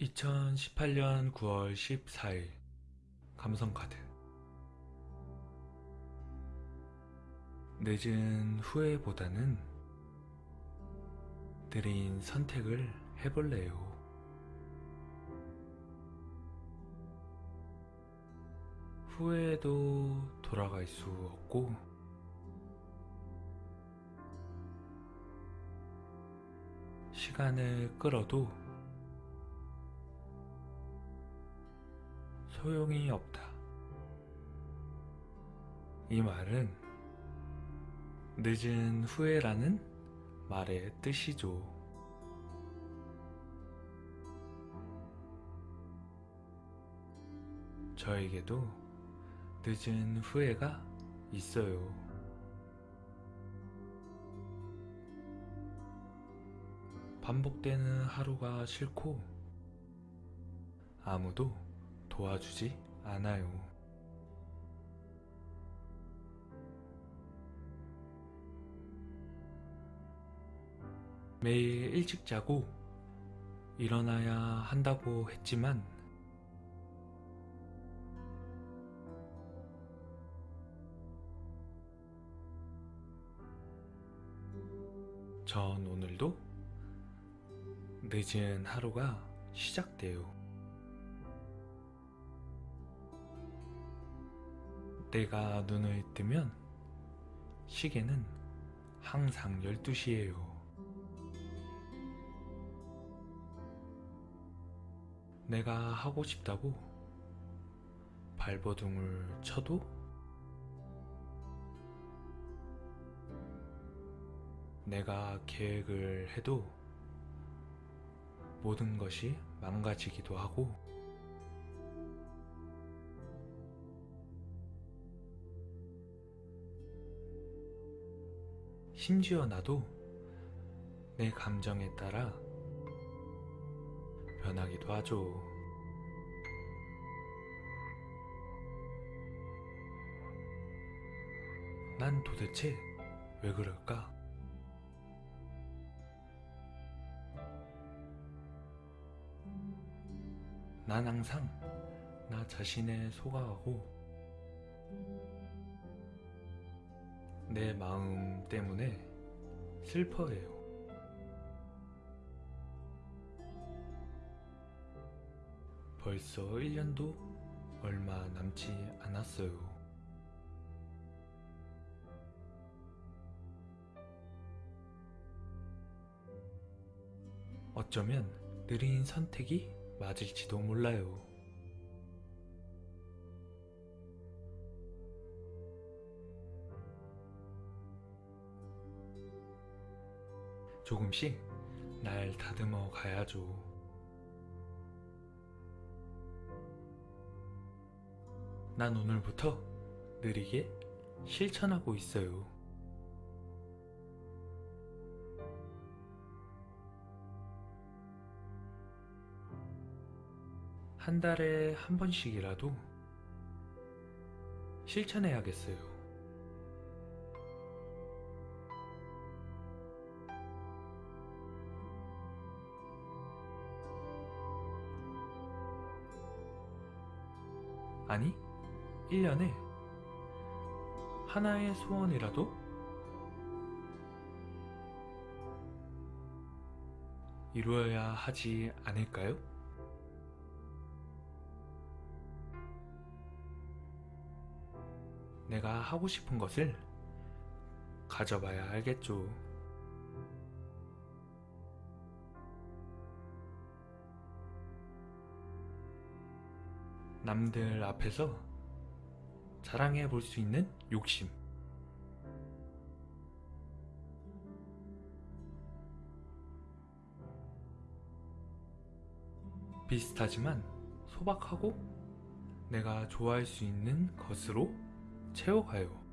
2018년 9월 14일 감성카드 늦은 후회보다는 느린 선택을 해볼래요. 후회해도 돌아갈 수 없고 시간을 끌어도 소용이 없다. 이 말은 늦은 후회라는 말의 뜻이죠. 저에게도 늦은 후회가 있어요. 반복되는 하루가 싫고 아무도 도와주지 않아요. 매일 일찍 자고 일어나야 한다고 했지만 전 오늘도 늦은 하루가 시작돼요. 내가 눈을 뜨면 시계는 항상 12시예요. 내가 하고 싶다고 발버둥을 쳐도 내가 계획을 해도 모든 것이 망가지기도 하고 심지어 나도 내 감정에 따라 변하기도 하죠. 난 도대체 왜 그럴까? 난 항상 나 자신에 속아가고 내 마음 때문에 슬퍼해요. 벌써 1년도 얼마 남지 않았어요. 어쩌면 느린 선택이 맞을지도 몰라요. 조금씩 날 다듬어 가야죠. 난 오늘부터 느리게 실천하고 있어요. 한 달에 한 번씩이라도 실천해야겠어요. 아니, 1년에 하나의 소원이라도 이루어야 하지 않을까요? 내가 하고 싶은 것을 가져봐야 알겠죠. 남들 앞에서 자랑해 볼 수 있는 욕심. 비슷하지만 소박하고 내가 좋아할 수 있는 것으로 채워가요.